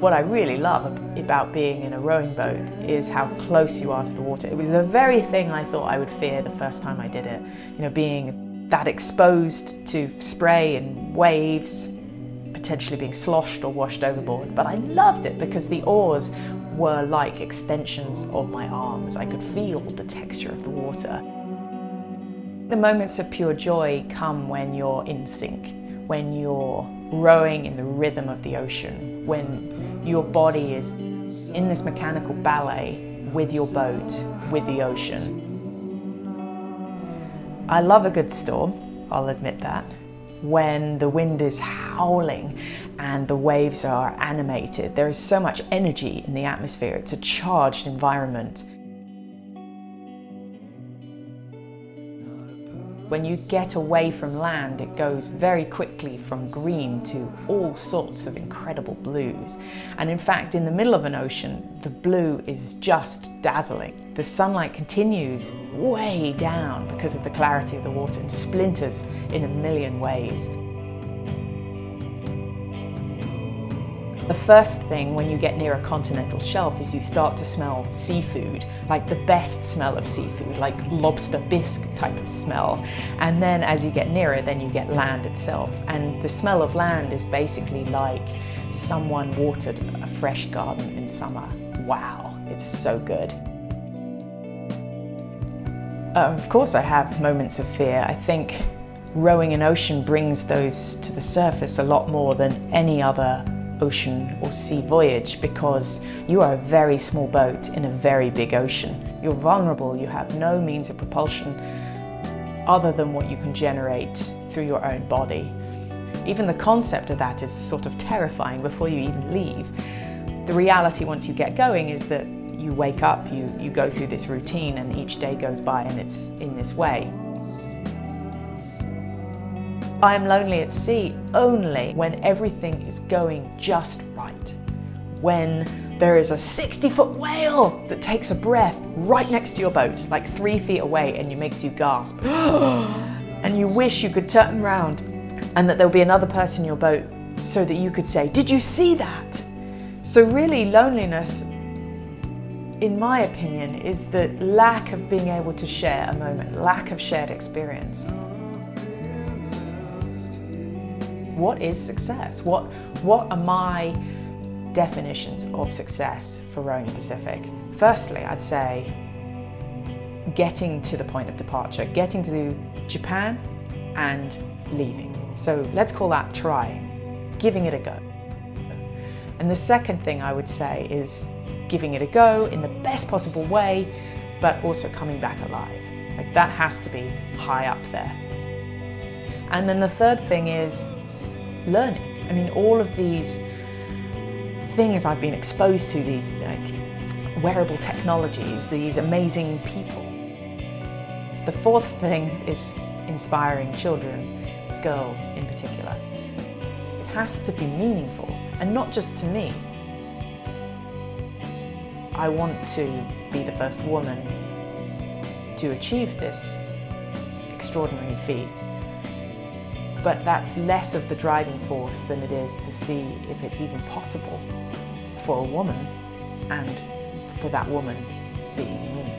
What I really love about being in a rowing boat is how close you are to the water. It was the very thing I thought I would fear the first time I did it. You know, being that exposed to spray and waves, potentially being sloshed or washed overboard. But I loved it because the oars were like extensions of my arms. I could feel the texture of the water. The moments of pure joy come when you're in sync, when you're rowing in the rhythm of the ocean, when your body is in this mechanical ballet with your boat, with the ocean. I love a good storm, I'll admit that. When the wind is howling and the waves are animated, there is so much energy in the atmosphere. It's a charged environment. When you get away from land, it goes very quickly from green to all sorts of incredible blues. And in fact, in the middle of an ocean, the blue is just dazzling. The sunlight continues way down because of the clarity of the water and splinters in a million ways. The first thing when you get near a continental shelf is you start to smell seafood, like the best smell of seafood, like lobster bisque type of smell. And then as you get nearer, then you get land itself. And the smell of land is basically like someone watered a fresh garden in summer. Wow, it's so good. Uh, of course I have moments of fear. I think rowing an ocean brings those to the surface a lot more than any other ocean or sea voyage because you are a very small boat in a very big ocean. You're vulnerable, you have no means of propulsion other than what you can generate through your own body. Even the concept of that is sort of terrifying before you even leave. The reality once you get going is that you wake up, you, you go through this routine and each day goes by and it's in this way. I am lonely at sea only when everything is going just right. When there is a 60 foot whale that takes a breath right next to your boat, like three feet away and it makes you gasp. and you wish you could turn around and that there'll be another person in your boat so that you could say, did you see that? So really loneliness, in my opinion, is the lack of being able to share a moment, lack of shared experience. What is success? What, what are my definitions of success for rowing Pacific? Firstly, I'd say getting to the point of departure, getting to Japan and leaving. So let's call that trying, giving it a go. And the second thing I would say is giving it a go in the best possible way, but also coming back alive. Like that has to be high up there. And then the third thing is learning. I mean, all of these things I've been exposed to, these like wearable technologies, these amazing people. The fourth thing is inspiring children, girls in particular. It has to be meaningful and not just to me. I want to be the first woman to achieve this extraordinary feat but that's less of the driving force than it is to see if it's even possible for a woman and for that woman being.